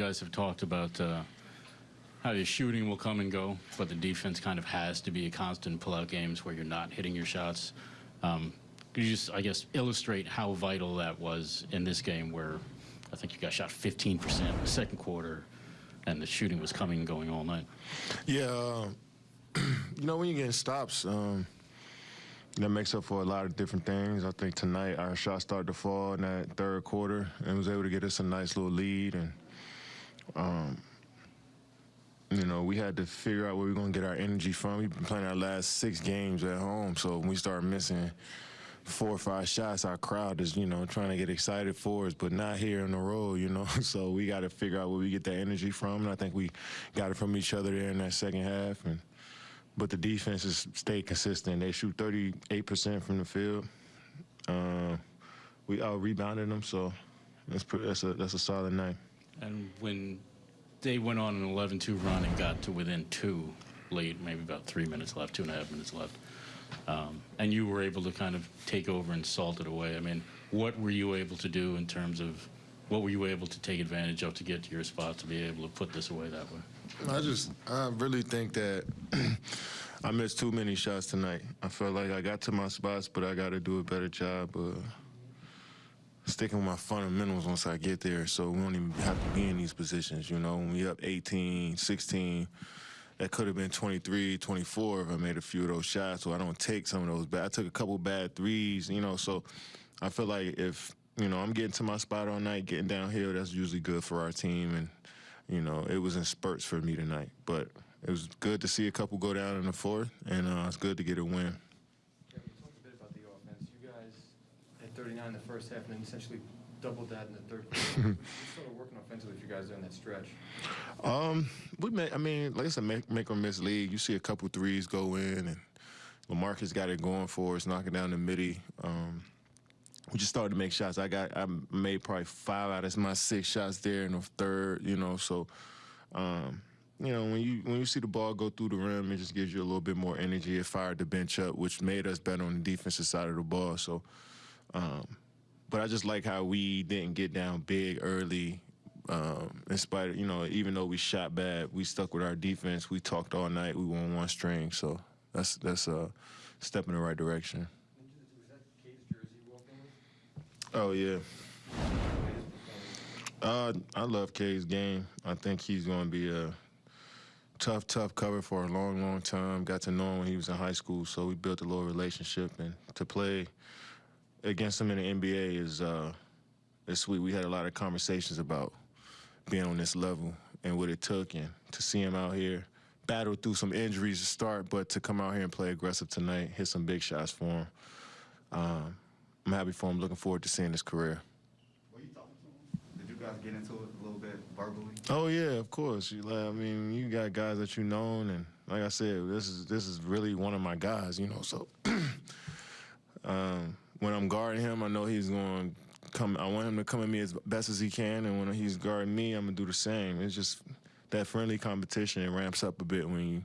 You guys have talked about uh, how your shooting will come and go, but the defense kind of has to be a constant pull-out games where you're not hitting your shots. Um, could you just, I guess, illustrate how vital that was in this game where I think you guys shot 15% in the second quarter and the shooting was coming and going all night? Yeah, uh, you know when you get stops, um, that makes up for a lot of different things. I think tonight our shots started to fall in that third quarter and was able to get us a nice little lead. And um, you know we had to figure out where we are going to get our energy from. We've been playing our last six games at home, so when we start missing four or five shots, our crowd is, you know, trying to get excited for us, but not here on the road, you know. So we got to figure out where we get that energy from, and I think we got it from each other there in that second half. And but the defense has stayed consistent. They shoot 38% from the field. Uh, we out rebounded them, so that's that's a that's a solid night. And when they went on an 11-2 run and got to within two late, maybe about three minutes left, two and a half minutes left, um, and you were able to kind of take over and salt it away. I mean, what were you able to do in terms of what were you able to take advantage of to get to your spot to be able to put this away that way? I just, I really think that I missed too many shots tonight. I felt like I got to my spots, but I got to do a better job uh, sticking with my fundamentals once I get there so we don't even have to be in these positions. You know, when we up 18, 16, that could have been 23, 24 if I made a few of those shots, so I don't take some of those bad. I took a couple bad threes, you know, so I feel like if, you know, I'm getting to my spot all night, getting downhill, that's usually good for our team. And, you know, it was in spurts for me tonight. But it was good to see a couple go down in the fourth, and uh, it's good to get a win. Kevin, you talked a bit about the offense. You guys had 39 in the first half and then essentially doubled that in the third quarter. Sort of working offensively for you guys during that stretch? Um, we make, I mean, like I said, make, make or miss league. You see a couple threes go in, and LaMarcus got it going for us, knocking down the midi. Um, we just started to make shots. I got, I made probably five out of my six shots there in the third. You know, so, um, you know, when you when you see the ball go through the rim, it just gives you a little bit more energy. It fired the bench up, which made us better on the defensive side of the ball. So, um, but I just like how we didn't get down big early. Um, in spite of, you know, even though we shot bad, we stuck with our defense. We talked all night. We won one string. So that's that's a step in the right direction. Oh yeah. Uh, I love K's game. I think he's going to be a tough, tough cover for a long, long time. Got to know him when he was in high school, so we built a little relationship. And to play against him in the NBA is uh, is sweet. We had a lot of conversations about being on this level and what it took, and to see him out here battle through some injuries to start, but to come out here and play aggressive tonight, hit some big shots for him. Um, I'm happy for him. Looking forward to seeing his career. Were you talking to him? Did you guys get into it a little bit verbally? Oh yeah, of course. You, like, I mean, you got guys that you known, and like I said, this is this is really one of my guys. You know, so um, when I'm guarding him, I know he's going to come. I want him to come at me as best as he can, and when he's guarding me, I'm gonna do the same. It's just that friendly competition. It ramps up a bit when you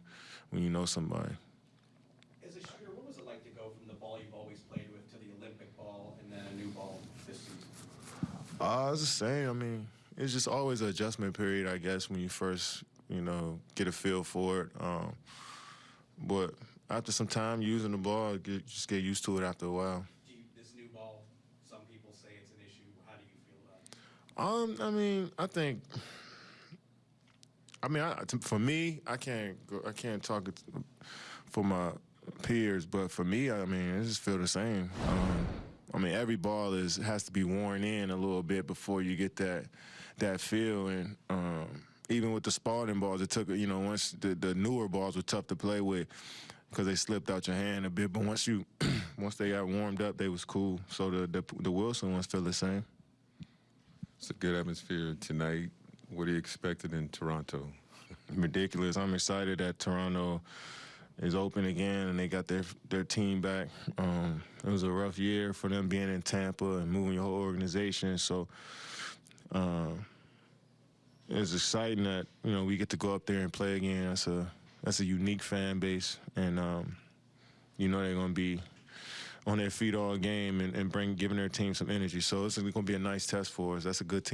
when you know somebody. As a shooter, what was it like to go from the ball you've always played with to the Olympic ball and then a new ball this season? Uh, it's the same. I mean, it's just always an adjustment period, I guess, when you first, you know, get a feel for it. Um, but after some time using the ball, get, just get used to it after a while. Do you, this new ball, some people say it's an issue. How do you feel about it? Um, I mean, I think. I mean, for me, I can't go, I can't talk for my peers, but for me, I mean, I just feel the same. Um, I mean, every ball is has to be worn in a little bit before you get that that feel, and um, even with the Spalding balls, it took you know once the, the newer balls were tough to play with because they slipped out your hand a bit, but once you once they got warmed up, they was cool. So the the, the Wilson ones feel the same. It's a good atmosphere tonight. What are you expected in Toronto? ridiculous. I'm excited that Toronto is open again and they got their their team back. Um, it was a rough year for them being in Tampa and moving your whole organization. So um, it's exciting that you know we get to go up there and play again. That's a that's a unique fan base, and um, you know they're going to be on their feet all game and, and bring giving their team some energy. So it's going to be a nice test for us. That's a good team.